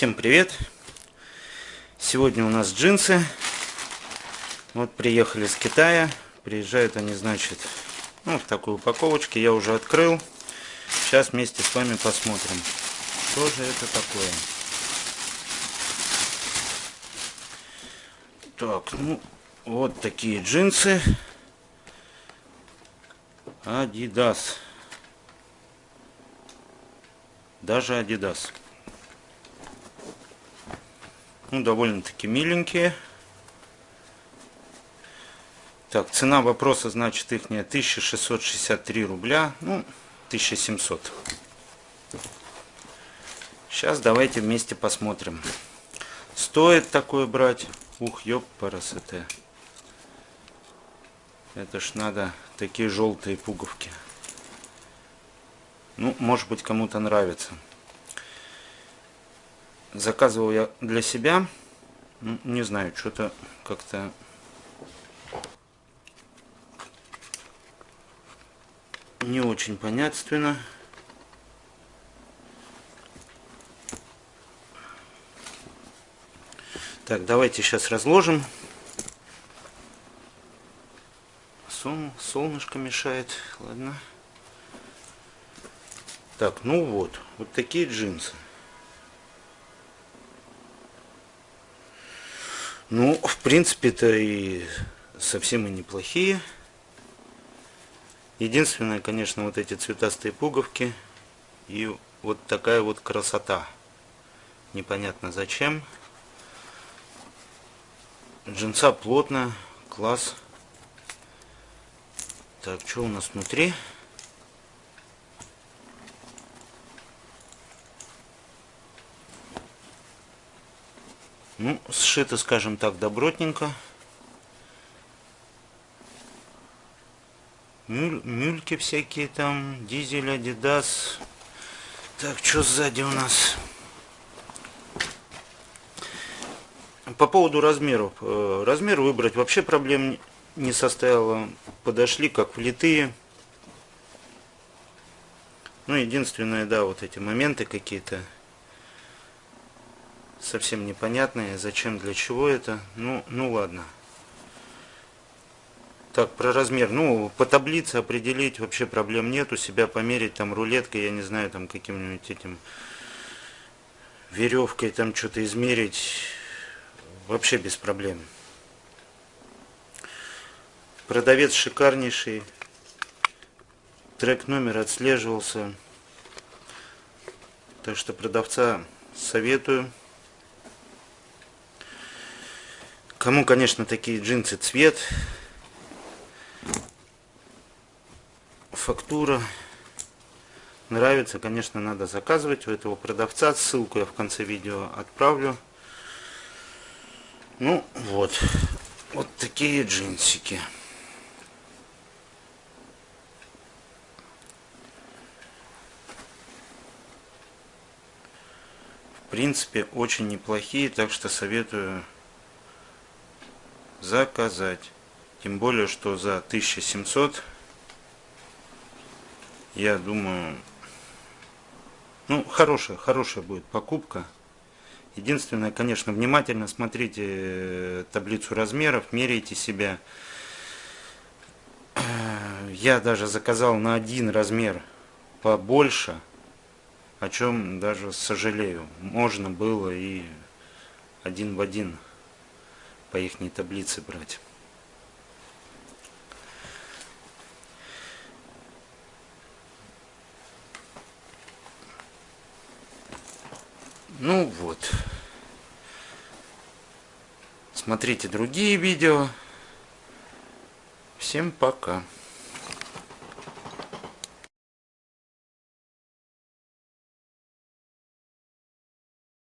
Всем привет! Сегодня у нас джинсы. Вот приехали с Китая. Приезжают они, значит, ну, в такой упаковочке. Я уже открыл. Сейчас вместе с вами посмотрим, что же это такое. Так, ну, вот такие джинсы. Adidas. Даже Adidas. Ну, довольно-таки миленькие. Так, цена вопроса, значит, их 1663 рубля. Ну, 1700. Сейчас давайте вместе посмотрим. Стоит такое брать? Ух, ёп, парасоте. Это ж надо такие желтые пуговки. Ну, может быть, кому-то нравится. Заказывал я для себя. Не знаю, что-то как-то... Не очень понятственно. Так, давайте сейчас разложим. Сол, солнышко мешает. Ладно. Так, ну вот. Вот такие джинсы. Ну, в принципе-то и совсем и неплохие. Единственное, конечно, вот эти цветастые пуговки и вот такая вот красота. Непонятно зачем. Джинса плотно, класс. Так, что у нас внутри? Ну, сшито, скажем так, добротненько. Мюль, мюльки всякие там, дизель, адидас. Так, что сзади у нас? По поводу размеров. Э, размер выбрать вообще проблем не составило. Подошли как влитые. Ну, единственное, да, вот эти моменты какие-то совсем непонятные. Зачем, для чего это? Ну, ну ладно. Так, про размер. Ну, по таблице определить вообще проблем нет. У себя померить там рулеткой, я не знаю, там каким-нибудь этим веревкой там что-то измерить. Вообще без проблем. Продавец шикарнейший. Трек номер отслеживался. Так что продавца советую. Кому, конечно, такие джинсы цвет, фактура нравится, конечно, надо заказывать у этого продавца. Ссылку я в конце видео отправлю. Ну, вот. Вот такие джинсики. В принципе, очень неплохие, так что советую заказать. Тем более, что за 1700, я думаю, ну, хорошая, хорошая будет покупка. Единственное, конечно, внимательно смотрите э, таблицу размеров, меряйте себя. Э, я даже заказал на один размер побольше, о чем даже сожалею. Можно было и один в один по их таблице брать. Ну вот. Смотрите другие видео. Всем пока.